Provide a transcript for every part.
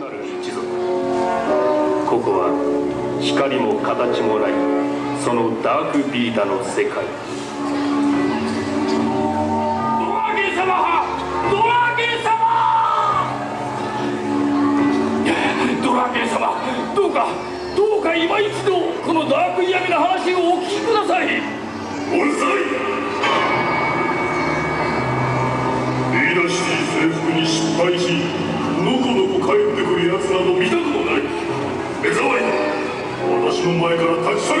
なる一族ここは光も形もないそのダークビーダの世界ドラゲン様ドラゲ様。ドラゲ様どうかどうか今一度このダーク闇の話をお聞きくださいうるさいリーダーシティ征服に失敗しのこのこ帰ってくる奴など見たことない。目障りだ。私の前から立ち去れ。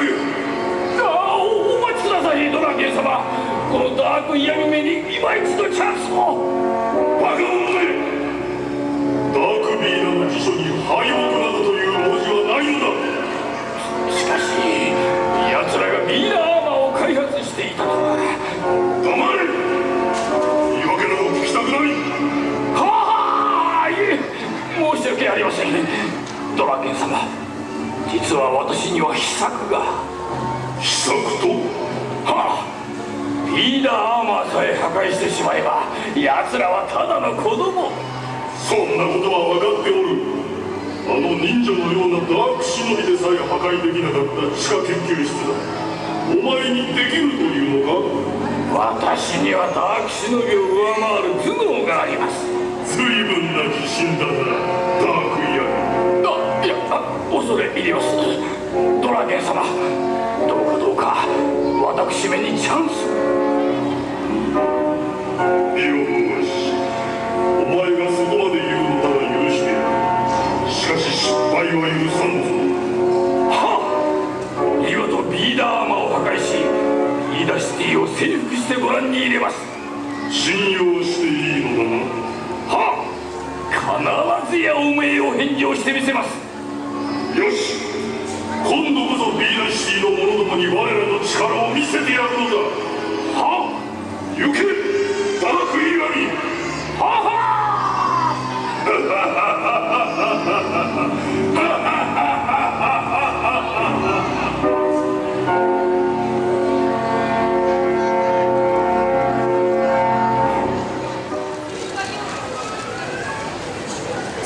ああおお待ちくださいドラゲン様。このダーク闇目に今一度チャンスを。バカ者め。ダークビーダの辞書に敗北などという実は私には秘策が。秘策と？はあ。ビーダーアーマーさえ破壊してしまえば奴らはただの子供。そんなことは分かっておる。あの忍者のようなダーク忍びでさえ破壊できなかった地下研究室だ。お前にできるというのか？私にはダーク忍びを上回る頭脳があります。随分な自信だなダークイヤあいやあ恐れ入りますドラゲン様。どうかどうか私めにチャンスを。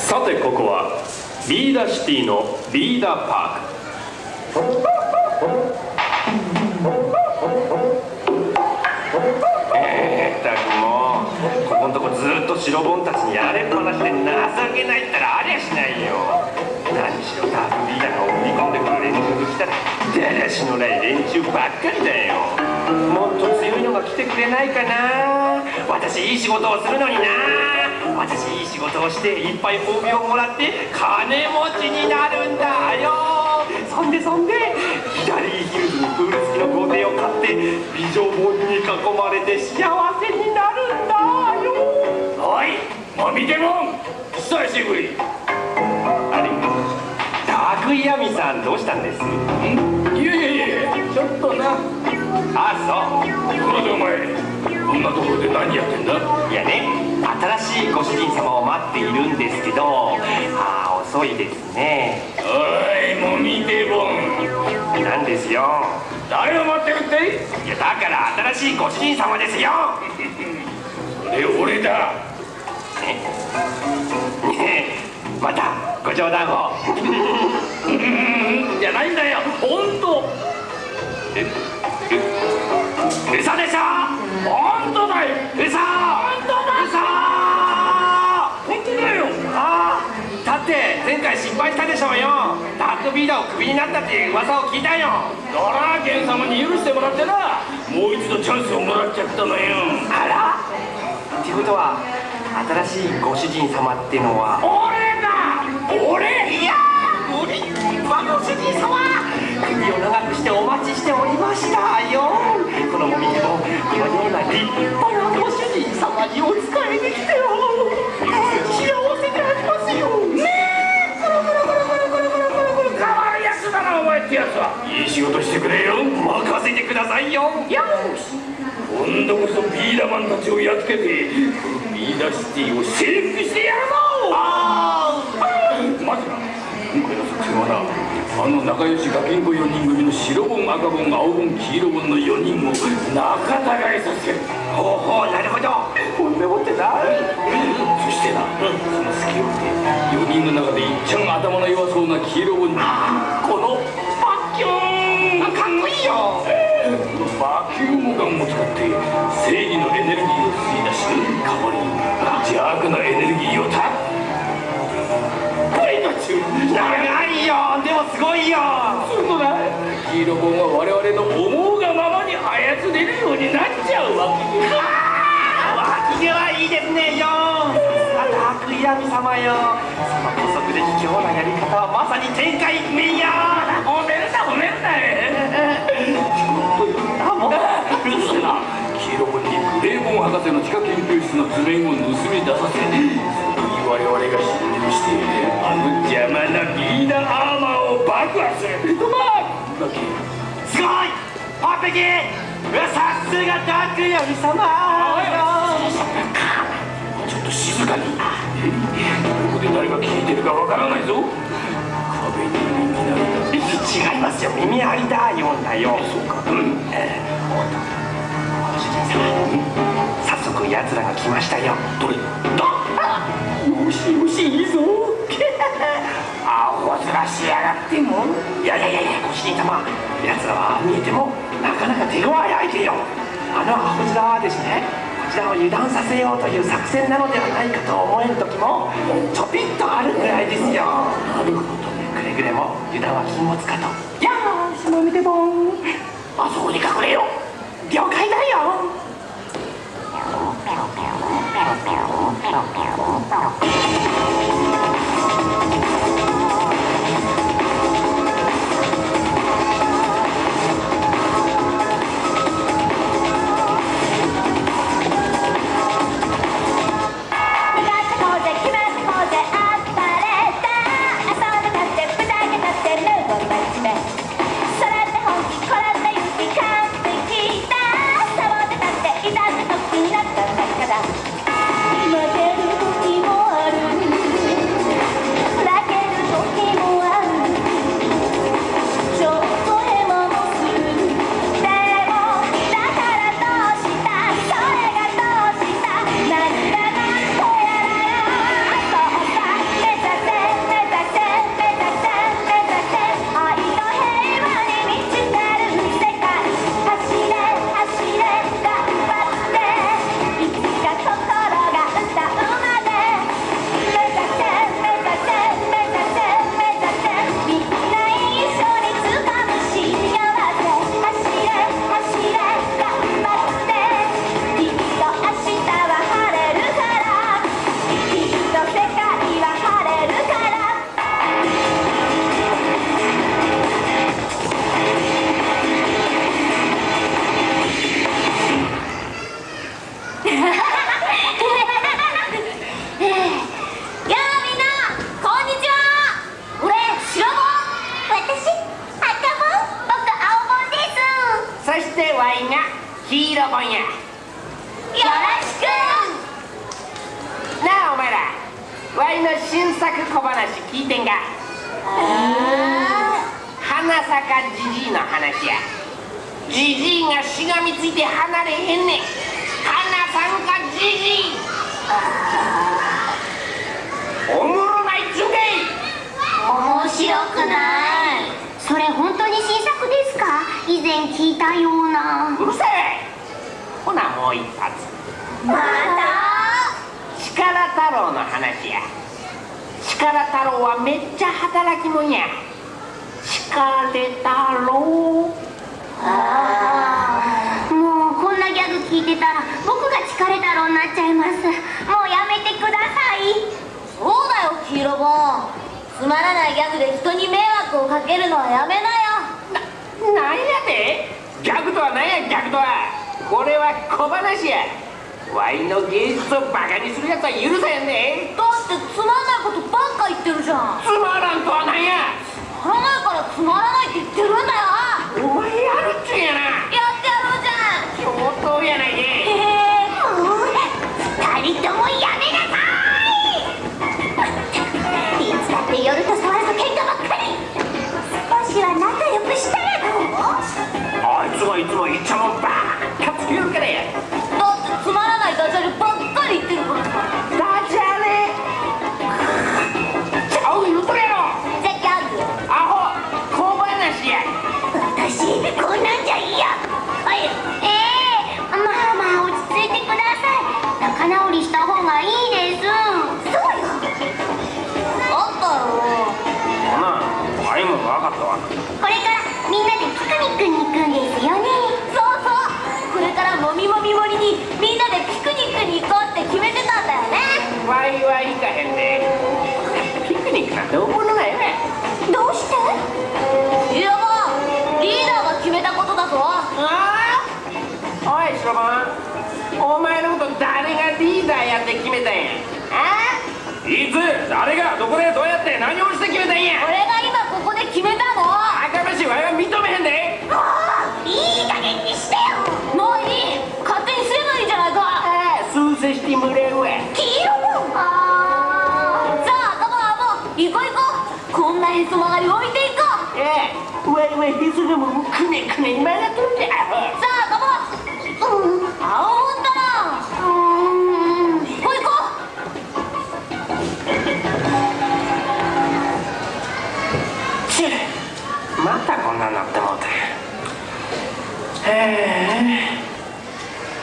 さてここはビーダシティのビーダパーク。えーここんとこずっとシロボンたちにやられっぱなしで情けないったらありゃしないよ。何しろダークビーダーが送り込んでくる連中が来たらだらしのない連中ばっかりだよ。もっと強いのが来てくれないかな。私いい仕事をするのにな。私いい仕事をしていっぱい褒美をもらって金持ちになるんだよ。そんでそんで左ヒルズにプール付きの豪邸を買って美女ボンに囲まれて幸せになるんだよおいもみてもん久しぶりあれダークイヤミさんどうしたんですんいやいやいやちょっとなあそうこれでお前こんなところで何やってんだ？いやね新しいご主人様を待っているんですけどああ遅いですね。おいもみてもん。なんですよ。誰を待ってるって？いやだから新しいご主人様ですよ。それ俺だ。ね。ねえまたご冗談を。じゃないんだよ。本当。え？え嘘でしょ本当だよ嘘本当だ嘘本当だよああだって前回失敗したでしょうよ。ダークビーダーをクビになったっていう噂を聞いたよ。ドラーゲン様に許してもらってな。もう一度チャンスをもらっちゃったのよ。あら？ってことは新しいご主人様ってのは。俺だ。俺？いやーご立派ご主人様。首を長くしてお待ちしておりましたよこのもみじもこのような立派なご主人様にお仕えできてよ幸せでありますよねコロコロコロコロコロコロコロコロ変わるやつだなお前ってやつは。いい仕事してくれよ。任せてくださいよ。よし。今度こそビーダマンたちをやっつけてこのビーダシティを征服してやるぞ。あまずな今回の作戦はなあの仲良しガキンコ4人組の白ボン赤ボン青ボン黄色ボンの4人を仲違いさせるほうほうなるほどほんでもってなそしてなその隙を見て4 4人の中でいっちゃん頭の弱そうな黄色ボンこのバキューンかっこいいよ。バキュームガンを使って正義のエネルギーを吸い出し代わりに邪悪なエネルギーをたっ長いよでもすごいよするとな黄色ボンは我々の思うがままに操れるようになっちゃうわけ脇毛はいいです。ねよさすがダークイラミ様よその古速で卑怯なやり方はまさに天下一品よ褒めるな褒めるな黄色ボンにグレーボン博士の地下研究室の図面を盗み出させそれに我々が侵入してあの邪魔なビーナアーマーを爆破するとまあわけすごい完璧うわさすがダークイラミ様ちょっと静かに。ここで誰が聞いてるかわからないぞ壁に耳鳴りだ違いますよ耳ありだよんだよそうかうんえーおっと早速奴らが来ましたよどれだよしよしいいぞアホ面しやがってもいやいやいやいやご主人様奴らは見えてもなかなか手強い相手よ。あのアホ面はですねこちらを油断させようという作戦なのではないかと思える時もちょぴっとあるぐらいですよ。なるほどくれぐれも油断は禁物かと。やーしもみてぼん。あそこに隠れよ了解だよ「してワイが黄色ボンや。よろしく！なあお前らワイの新作小話聞いてんか花咲かじじいの話や。じじいがしがみついて離れへんねん。花さんかじじいおもろないっちゅうけい面白くない。それ本当ですか以前聞いたような。うるせえ。ほなもう一発。また？力太郎の話や。力太郎はめっちゃ働きもんや。力太郎。あー。もうこんなギャグ聞いてたら僕が疲れ太郎になっちゃいます。もうやめてください。そうだよ黄色ボン。つまらないギャグで人に迷惑をかけるのはやめなよななんやてギャグとは何やギャグとは。これは小話や。ワイの芸術をバカにするやつは許せへんねだってつまんないことばっか言ってるじゃん。つまらんとは何や。つまらないからつまらないって言ってるんだよ。お前やるっちゅうんやな。やってやろうじゃん。上等やないでいつもいつもイチャモンばっかつけるからやだってつまらないダジャレばっかり言ってるロボンお前のこと誰がリーダーやって決めたんや？あいつ誰がどこでどうやって何をして決めたんや？俺が今ここで決めたの？赤橋わいは認めへんで。もういい加減にしてよ。もういい。勝手にすればいいじゃないか。ああ数うさせてもらうわ黄色もああさゃあ頭はもう。行こう行こう。こんなへそ曲がり置いていこう。ええわいわいへそがもうくねくねに曲がっとる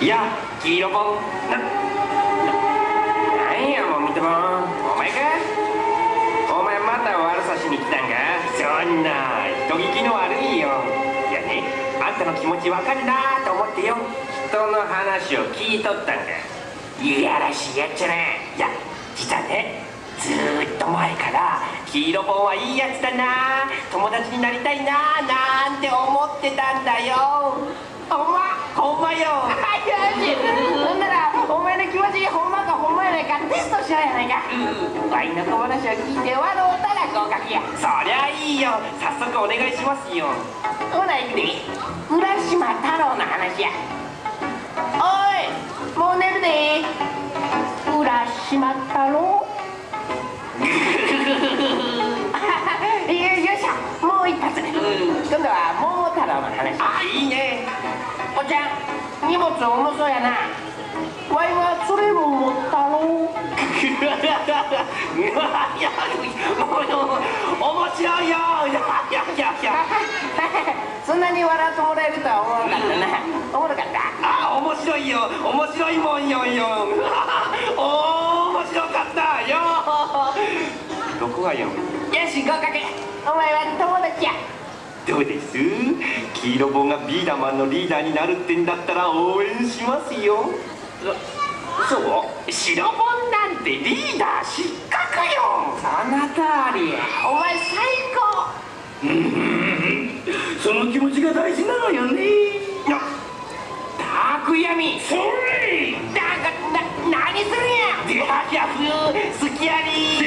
いや黄色本なななんやもう見てもお前か。お前また悪さしに来たんか。そんな人聞きの悪いよ。いやねあんたの気持ちわかるなと思ってよ。人の話を聞いとったんか。いやらしいやっちゃね。いや実はねずーっと前から黄色本はいいやつだな。友達になりたいななんて思ってたんだよ。ほんまほんまよ。はいよしほんならお前の気持ちほんまかほんまやないかテストしようやないか。ワインの小話を聞いて笑うたら合格や。そりゃいいよ。早速お願いしますよ。ほな行くで浦島太郎の話や。おいもう寝るで。浦島太郎。今度は桃太郎の話あいいねおちゃん荷物重そうやなわいはそれも持ったろいやいやもう面白いよ。そんなに笑ってもらえるとは思わなかったなおもろかったあ面白いよ面白いもんよよおどこがよよし合格。お前は友達や。どうです？黄色本がビーダマンのリーダーになるってんだったら応援しますよ。そそう？白本なんてリーダー失格よ。その通りや。お前最高。その気持ちが大事なのよね。なダーク闇それ。だがな何するんや。いやいやふ好きやり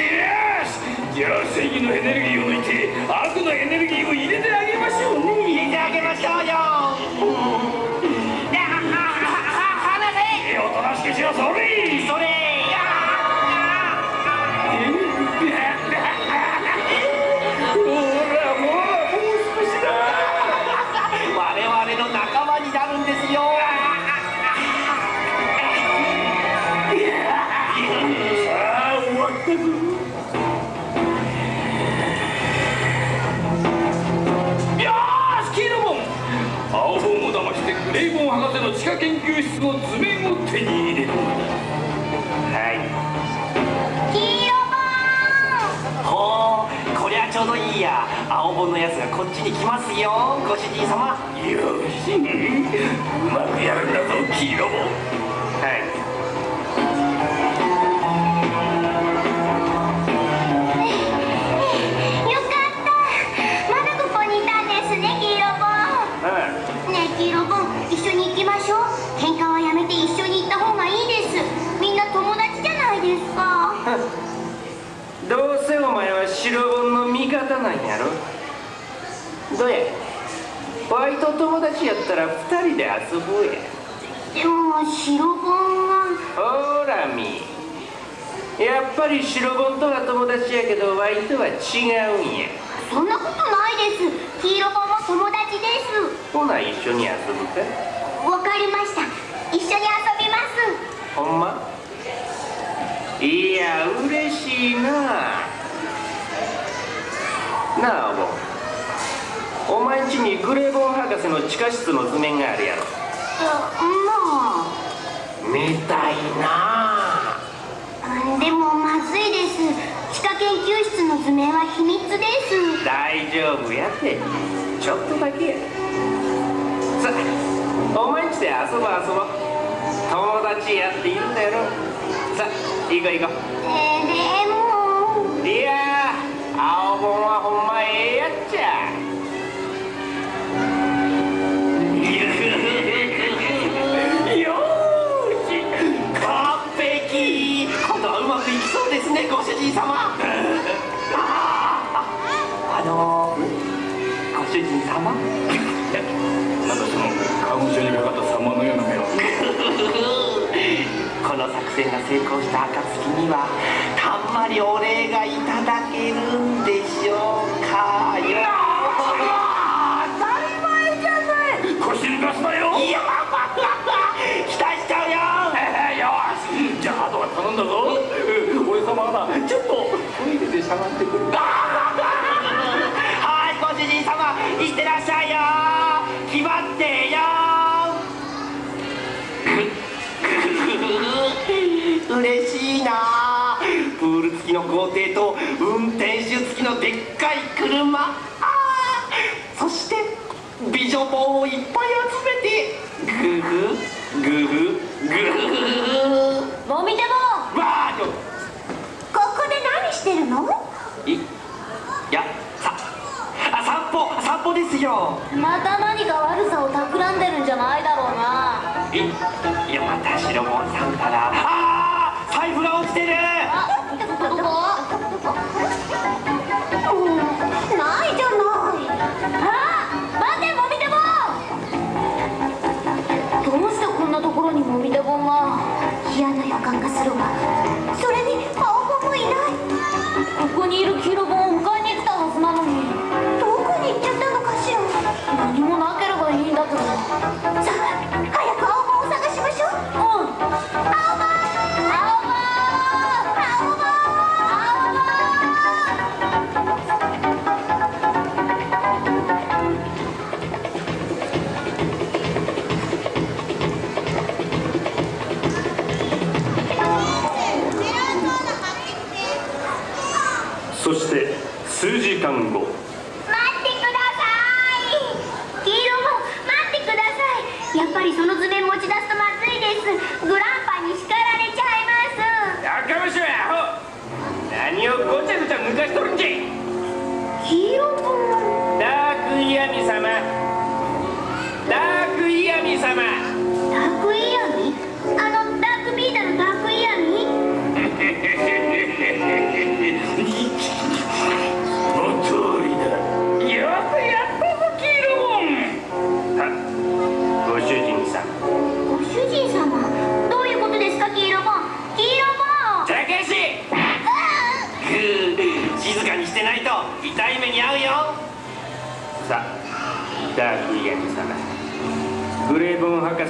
じゃあ正義のエネルギーを抜いて悪のエネルギーを入れてあげましょう入れてあげましょうよ。本のやつがこっちに来ますよご主人様。よし。うまくやるんだぞ黄色本はぱり白本とは友達やけどワイとは違うんや。そんなことないです。黄色ボンも友達です。ほな一緒に遊ぶか？わかりました。一緒に遊びます。ほんま？いや嬉しいな。なあお盆お前んちにグレーボン博士の地下室の図面があるやろ。ま見たいな。あでもま地下研究室の図面は秘密です。大丈夫やって。ちょっとだけや。さお前んちで遊ぼう遊ぼう。友達やって言うんだやろさ行こう行こえー、でも。ういや青本はほんまええや。っ人様。あのー、ご主人様。なんその花粉症にかかったのような目この作戦が成功した暁にはたんまりお礼がいただけるんでしょうか。よじゃない。腰抜かよ。いや期待しちゃうよし。じゃああとは頼んだぞ。ちょっとトイレでしゃがんでくる。はいご主人様いってらっしゃいよ。決まってよ嬉しいな。プール付きの豪邸と運転手付きのでっかい車。そして美女棒をいっぱい集めて。グーグーグググもみた棒また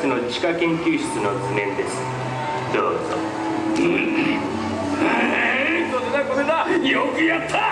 の地下研究室の図面です。どうぞ。だ。よくやった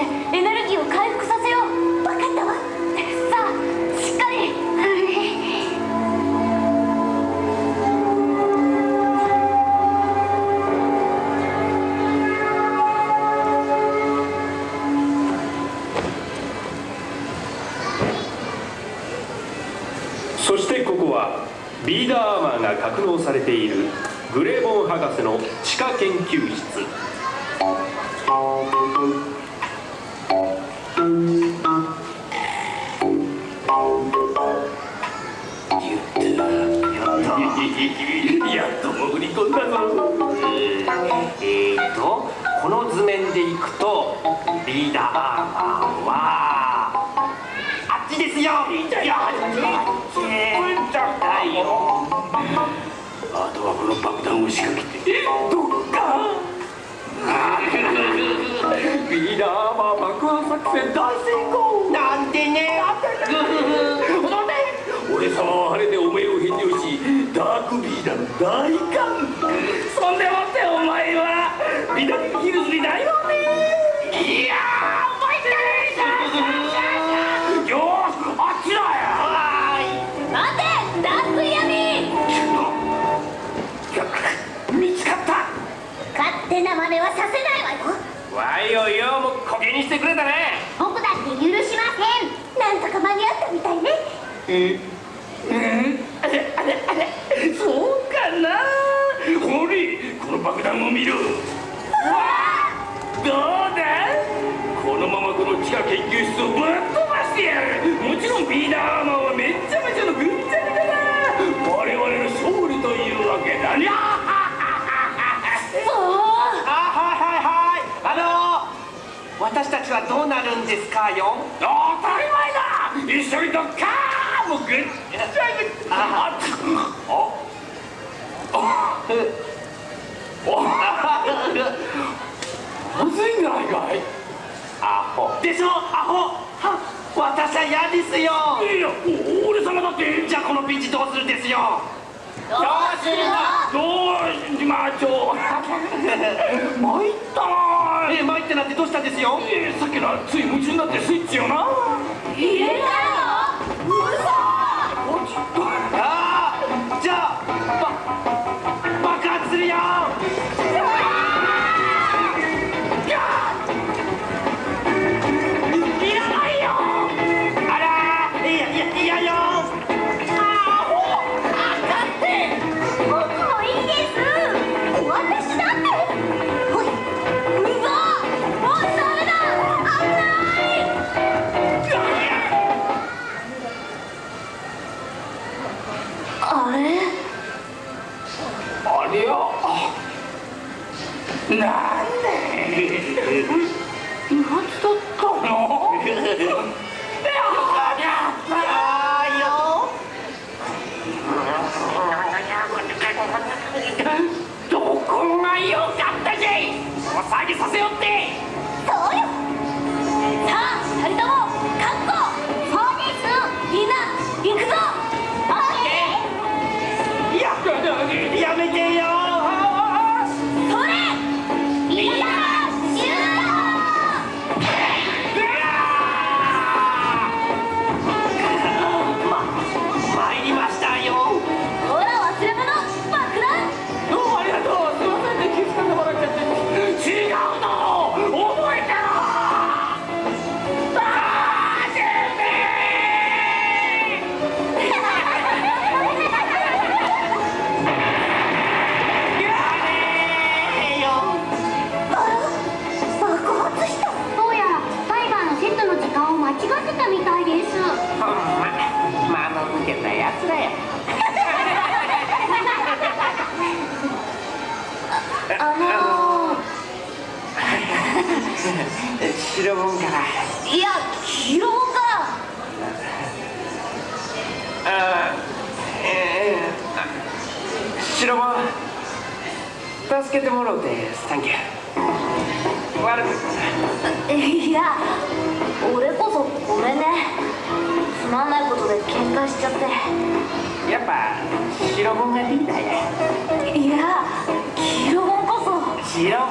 エネルギーを回復やいやそんじゃないよあとはこの爆弾を仕掛けてどっかビーダーは爆破作戦大成功なんてね俺様は晴れておめえを返上しダークビーダの大歓そんでもってお前は美男ヒルズにないわねさせないわよ。わいよよもうこげにしてくれたね。僕だって許しません。なんとか間に合ったみたいね。えちはどうなるんですかよ？当たり前だ！一緒にドッカー！もうグッチャグッああおまずいんじゃないかいアホでしょアホは私は嫌ですよいや俺様だってじゃあこのピンチどうするんですよどうするのどうしましょうどうしたんですよ。えー、さっきのつい夢中になってスイッチをな。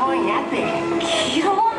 Oh, Roy Epic.